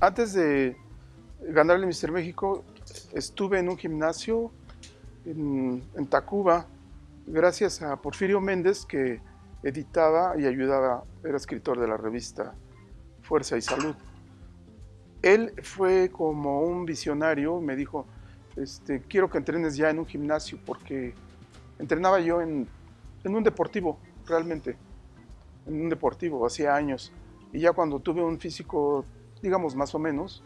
Antes de ganar el Mister México, estuve en un gimnasio en, en Tacuba, gracias a Porfirio Méndez, que editaba y ayudaba, era escritor de la revista Fuerza y Salud. Él fue como un visionario, me dijo, este, quiero que entrenes ya en un gimnasio, porque entrenaba yo en, en un deportivo, realmente, en un deportivo, hacía años. Y ya cuando tuve un físico, digamos, más o menos,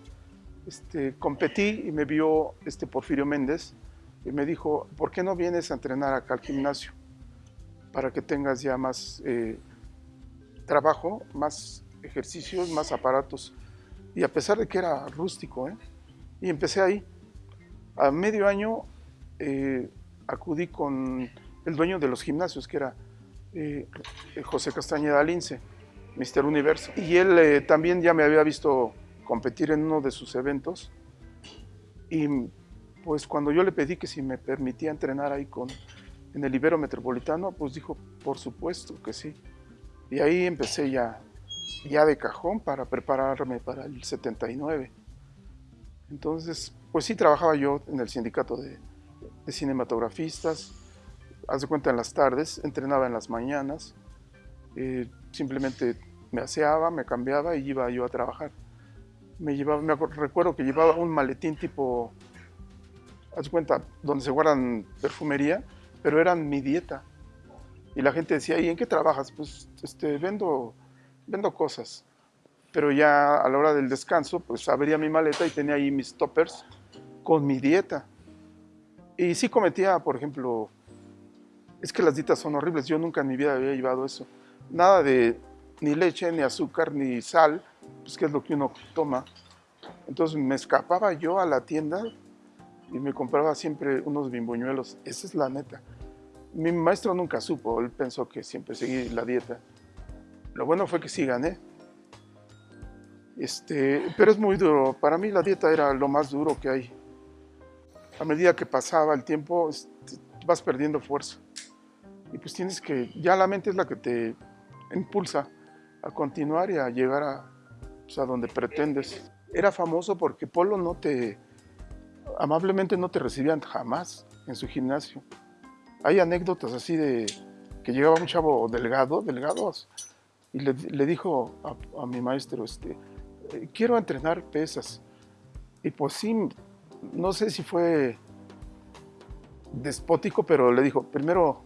este, competí y me vio este Porfirio Méndez y me dijo, ¿por qué no vienes a entrenar acá al gimnasio? Para que tengas ya más eh, trabajo, más ejercicios, más aparatos. Y a pesar de que era rústico, ¿eh? y empecé ahí. A medio año eh, acudí con el dueño de los gimnasios, que era José Castañeda Lince, Mister Universo. Y él eh, también ya me había visto competir en uno de sus eventos. Y pues cuando yo le pedí que si me permitía entrenar ahí con, en el Ibero Metropolitano, pues dijo, por supuesto que sí. Y ahí empecé ya, ya de cajón para prepararme para el 79. Entonces, pues sí trabajaba yo en el sindicato de, de cinematografistas, haz de cuenta en las tardes, entrenaba en las mañanas, eh, simplemente me aseaba, me cambiaba y iba yo a trabajar. Me llevaba, me recuerdo que llevaba un maletín tipo, haz cuenta, donde se guardan perfumería, pero eran mi dieta. Y la gente decía, ¿y en qué trabajas? Pues este, vendo, vendo cosas. Pero ya a la hora del descanso, pues abría mi maleta y tenía ahí mis toppers con mi dieta. Y sí cometía, por ejemplo, es que las dietas son horribles. Yo nunca en mi vida había llevado eso. Nada de ni leche, ni azúcar, ni sal, pues que es lo que uno toma. Entonces me escapaba yo a la tienda y me compraba siempre unos bimboñuelos. Esa es la neta. Mi maestro nunca supo, él pensó que siempre seguí la dieta. Lo bueno fue que sí gané. Este, pero es muy duro. Para mí la dieta era lo más duro que hay. A medida que pasaba el tiempo, este, vas perdiendo fuerza. Y pues tienes que, ya la mente es la que te impulsa a continuar y a llegar a, pues, a donde pretendes. Era famoso porque Polo no te, amablemente no te recibían jamás en su gimnasio. Hay anécdotas así de que llegaba un chavo delgado, delgados, y le, dijo a, a, mi maestro, este, eh, quiero entrenar pesas. Y pues sí, no sé si fue despótico, pero le dijo, primero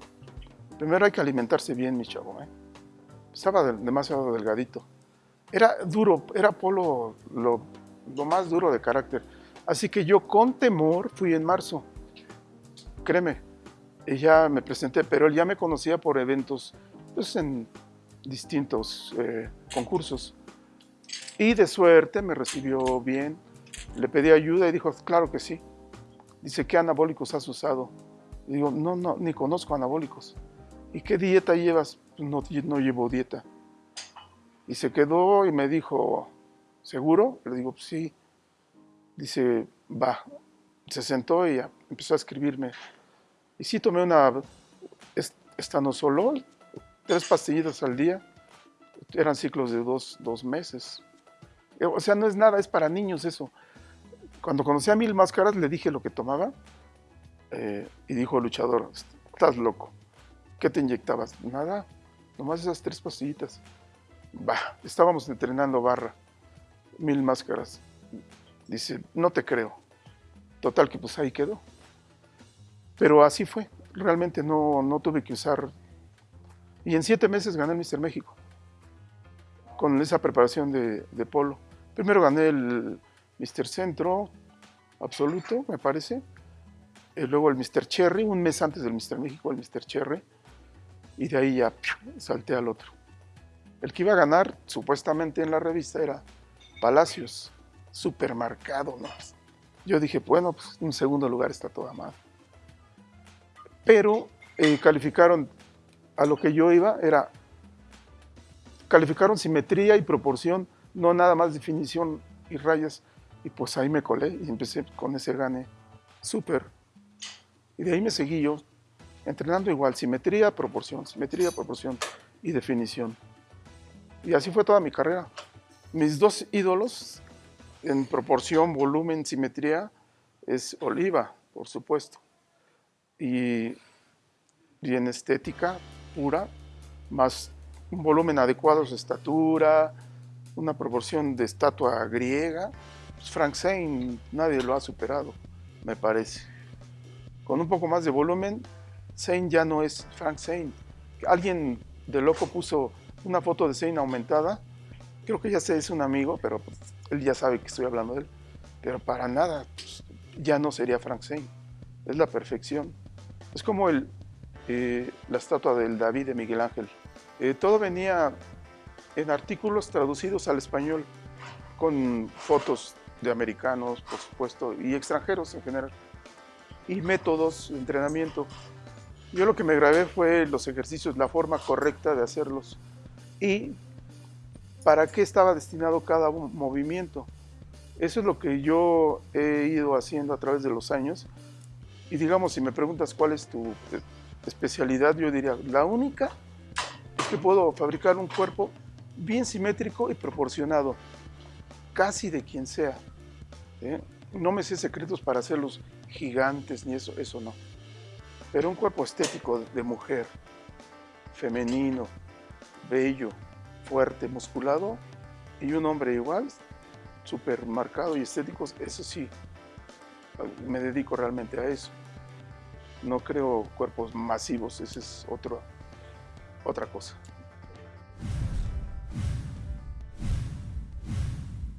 Primero hay que alimentarse bien, mi chavo. ¿eh? Estaba demasiado delgadito. Era duro, era Polo lo, lo, más duro de carácter. Así que yo con temor fui en marzo. Créeme, ya me presenté, pero él ya me conocía por eventos pues, en distintos eh, concursos. Y de suerte me recibió bien. Le pedí ayuda y dijo, claro que sí. Dice, ¿qué anabólicos has usado? Y digo, no, no, ni conozco anabólicos. ¿y qué dieta llevas? No, no llevo dieta. Y se quedó y me dijo, ¿seguro? Le digo, pues sí. Dice, va. Se sentó y empezó a escribirme. Y sí tomé una estanosolol, tres pastillitas al día. Eran ciclos de dos, dos meses. O sea, no es nada, es para niños eso. Cuando conocí a Mil Máscaras le dije lo que tomaba eh, y dijo luchador, estás loco. ¿Qué te inyectabas? Nada, nomás esas tres pastillitas. Bah, estábamos entrenando barra, mil máscaras. Dice, no te creo. Total que pues ahí quedó. Pero así fue, realmente no, no tuve que usar. Y en siete meses gané el Mister México, con esa preparación de, de polo. Primero gané el Mister Centro absoluto, me parece. Y luego el Mister Cherry, un mes antes del Mister México, el Mister Cherry y de ahí ya salté al otro. El que iba a ganar, supuestamente en la revista, era Palacios, supermercado, ¿no? Yo dije, bueno, pues un segundo lugar está toda mal. Pero eh, calificaron, a lo que yo iba, era, calificaron simetría y proporción, no nada más definición y rayas. Y pues ahí me colé y empecé con ese gane súper. Y de ahí me seguí yo entrenando igual, simetría, proporción, simetría, proporción y definición. Y así fue toda mi carrera. Mis dos ídolos en proporción, volumen, simetría, es oliva, por supuesto. Y, y en estética pura, más un volumen adecuado su estatura, una proporción de estatua griega, pues Frank Zane nadie lo ha superado, me parece. Con un poco más de volumen, Zane ya no es Frank Zane. Alguien de loco puso una foto de Zane aumentada, creo que ya sé, es un amigo, pero pues, él ya sabe que estoy hablando de él, pero para nada, pues, ya no sería Frank Zane, es la perfección. Es como el, eh, la estatua del David de Miguel Ángel. Eh, todo venía en artículos traducidos al español, con fotos de americanos, por supuesto, y extranjeros en general, y métodos de entrenamiento. Yo lo que me grabé fue los ejercicios, la forma correcta de hacerlos y para qué estaba destinado cada movimiento. Eso es lo que yo he ido haciendo a través de los años. Y digamos, si me preguntas cuál es tu especialidad, yo diría, la única es que puedo fabricar un cuerpo bien simétrico y proporcionado, casi de quien sea. ¿eh? No me sé secretos para hacerlos gigantes ni eso, eso no. Pero un cuerpo estético de mujer, femenino, bello, fuerte, musculado, y un hombre igual, súper marcado y estético, eso sí, me dedico realmente a eso. No creo cuerpos masivos, esa es otro, otra cosa.